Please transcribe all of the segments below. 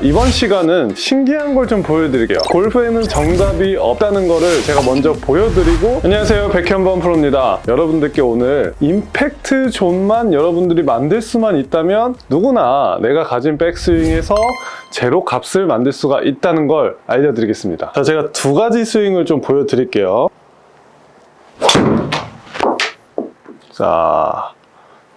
이번 시간은 신기한 걸 좀 보여드릴게요. 골프에는 정답이 없다는 거를 제가 먼저 보여드리고 안녕하세요. 백현범 프로입니다. 여러분들께 오늘 임팩트 존만 여러분들이 만들 수만 있다면 누구나 내가 가진 백스윙에서 제로 값을 만들 수가 있다는 걸 알려드리겠습니다. 자 제가 두 가지 스윙을 좀 보여드릴게요. 자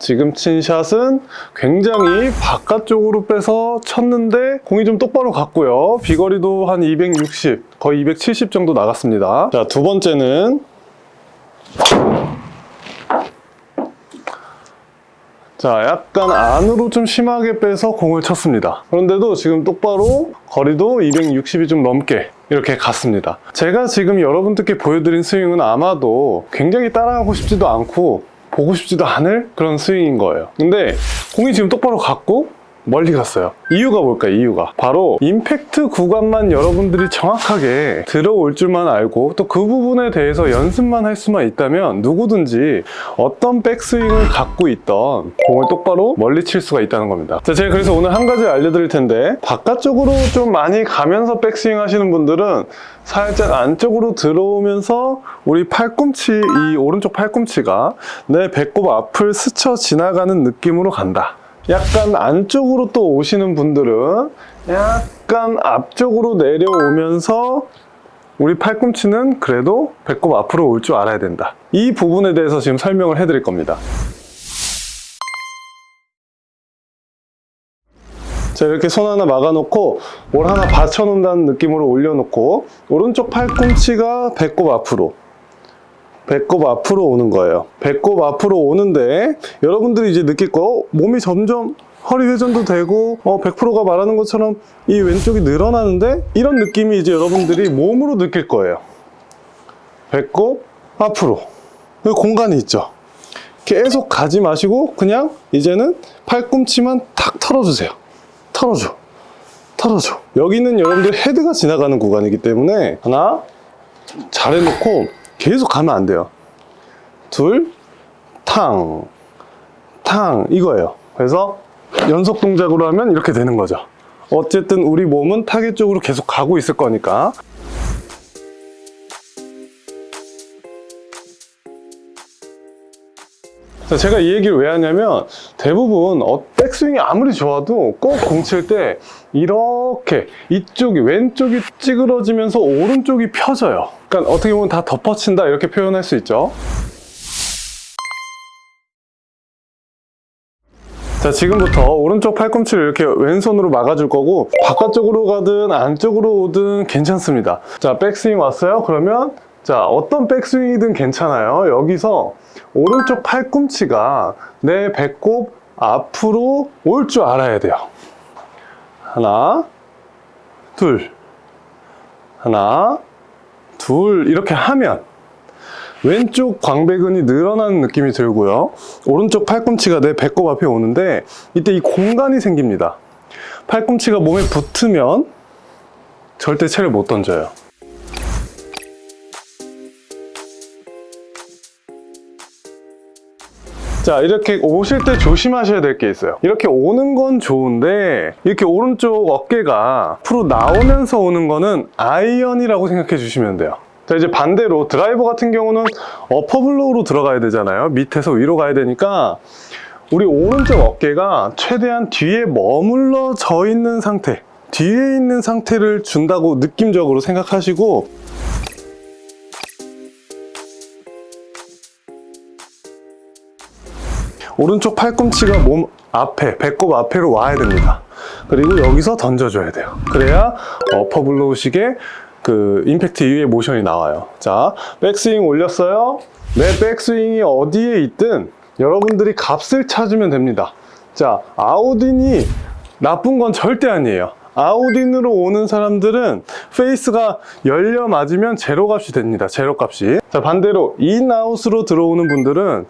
지금 친 샷은 굉장히 바깥쪽으로 빼서 쳤는데 공이 좀 똑바로 갔고요. 비거리도 한 260, 거의 270 정도 나갔습니다. 자, 두 번째는 자, 약간 안으로 좀 심하게 빼서 공을 쳤습니다. 그런데도 지금 똑바로 거리도 260이 좀 넘게 이렇게 갔습니다. 제가 지금 여러분들께 보여드린 스윙은 아마도 굉장히 따라하고 싶지도 않고 보고 싶지도 않을 그런 스윙인 거예요. 근데 공이 지금 똑바로 갔고 멀리 갔어요. 이유가 뭘까요? 이유가 바로 임팩트 구간만 여러분들이 정확하게 들어올 줄만 알고 또 그 부분에 대해서 연습만 할 수만 있다면 누구든지 어떤 백스윙을 갖고 있던 공을 똑바로 멀리 칠 수가 있다는 겁니다. 자, 제가 그래서 오늘 한 가지 알려드릴 텐데 바깥쪽으로 좀 많이 가면서 백스윙 하시는 분들은 살짝 안쪽으로 들어오면서 우리 팔꿈치 이 오른쪽 팔꿈치가 내 배꼽 앞을 스쳐 지나가는 느낌으로 간다. 약간 안쪽으로 또 오시는 분들은 약간 앞쪽으로 내려오면서 우리 팔꿈치는 그래도 배꼽 앞으로 올 줄 알아야 된다. 이 부분에 대해서 지금 설명을 해드릴 겁니다. 자 이렇게 손 하나 막아놓고 뭘 하나 받쳐놓는다는 느낌으로 올려놓고 오른쪽 팔꿈치가 배꼽 앞으로 배꼽 앞으로 오는 거예요. 배꼽 앞으로 오는데 여러분들이 이제 느낄 거 몸이 점점 허리 회전도 되고 어, 100%가 말하는 것처럼 이 왼쪽이 늘어나는데 이런 느낌이 이제 여러분들이 몸으로 느낄 거예요. 배꼽 앞으로 여기 공간이 있죠. 계속 가지 마시고 그냥 이제는 팔꿈치만 탁 털어주세요. 털어줘. 털어줘. 여기는 여러분들 헤드가 지나가는 구간이기 때문에 하나 잘 해놓고 계속 가면 안 돼요. 둘, 탕, 탕 이거예요. 그래서 연속 동작으로 하면 이렇게 되는 거죠. 어쨌든 우리 몸은 타겟 쪽으로 계속 가고 있을 거니까. 자, 제가 이 얘기를 왜 하냐면 대부분 어, 백스윙이 아무리 좋아도 꼭 공 칠 때 이렇게 이쪽이 왼쪽이 찌그러지면서 오른쪽이 펴져요. 그러니까 어떻게 보면 다 덮어친다 이렇게 표현할 수 있죠. 자 지금부터 오른쪽 팔꿈치를 이렇게 왼손으로 막아줄 거고 바깥쪽으로 가든 안쪽으로 오든 괜찮습니다. 자 백스윙 왔어요? 그러면 자 어떤 백스윙이든 괜찮아요. 여기서 오른쪽 팔꿈치가 내 배꼽 앞으로 올 줄 알아야 돼요. 하나, 둘, 하나, 둘 이렇게 하면 왼쪽 광배근이 늘어나는 느낌이 들고요. 오른쪽 팔꿈치가 내 배꼽 앞에 오는데 이때 이 공간이 생깁니다. 팔꿈치가 몸에 붙으면 절대 채를 못 던져요. 자 이렇게 오실 때 조심하셔야 될 게 있어요. 이렇게 오는 건 좋은데 이렇게 오른쪽 어깨가 앞으로 나오면서 오는 거는 아이언이라고 생각해 주시면 돼요. 자 이제 반대로 드라이버 같은 경우는 어퍼블로우로 들어가야 되잖아요. 밑에서 위로 가야 되니까 우리 오른쪽 어깨가 최대한 뒤에 머물러 져 있는 상태 뒤에 있는 상태를 준다고 느낌적으로 생각하시고 오른쪽 팔꿈치가 몸 앞에, 배꼽 앞에로 와야 됩니다. 그리고 여기서 던져줘야 돼요. 그래야 어퍼블로우식의 그 임팩트 이후의 모션이 나와요. 자, 백스윙 올렸어요. 내 백스윙이 어디에 있든 여러분들이 값을 찾으면 됩니다. 자, 아웃인이 나쁜 건 절대 아니에요. 아웃인으로 오는 사람들은 페이스가 열려 맞으면 제로 값이 됩니다. 제로 값이. 자, 반대로 인아웃으로 들어오는 분들은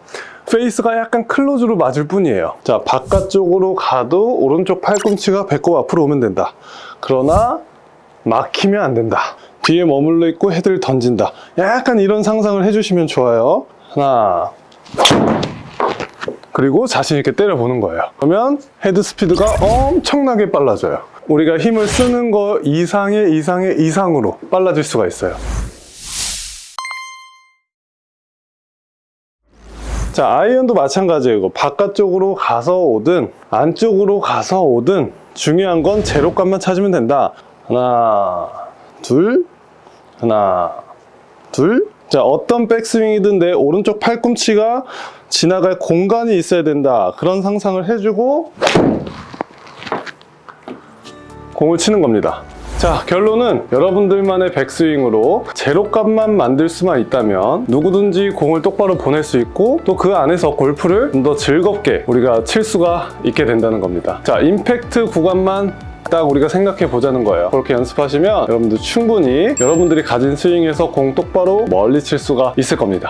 페이스가 약간 close로 맞을 뿐이에요. 자, 바깥쪽으로 가도 오른쪽 팔꿈치가 배꼽 앞으로 오면 된다. 그러나 막히면 안 된다. 뒤에 머물러 있고 헤드를 던진다. 약간 이런 상상을 해주시면 좋아요. 하나. 그리고 자신 있게 때려보는 거예요. 그러면 헤드 스피드가 엄청나게 빨라져요. 우리가 힘을 쓰는 거 이상의 이상의 이상으로 빨라질 수가 있어요. 자, 아이언도 마찬가지예요. 바깥쪽으로 가서 오든 안쪽으로 가서 오든 중요한 건 제로값만 찾으면 된다. 하나, 둘, 하나, 둘. 자, 어떤 백스윙이든 내 오른쪽 팔꿈치가 지나갈 공간이 있어야 된다. 그런 상상을 해주고 공을 치는 겁니다. 자, 결론은 여러분들만의 백스윙으로 제로값만 만들 수만 있다면 누구든지 공을 똑바로 보낼 수 있고 또 그 안에서 골프를 좀 더 즐겁게 우리가 칠 수가 있게 된다는 겁니다. 자, 임팩트 구간만 딱 우리가 생각해 보자는 거예요. 그렇게 연습하시면 여러분들 충분히 여러분들이 가진 스윙에서 공 똑바로 멀리 칠 수가 있을 겁니다.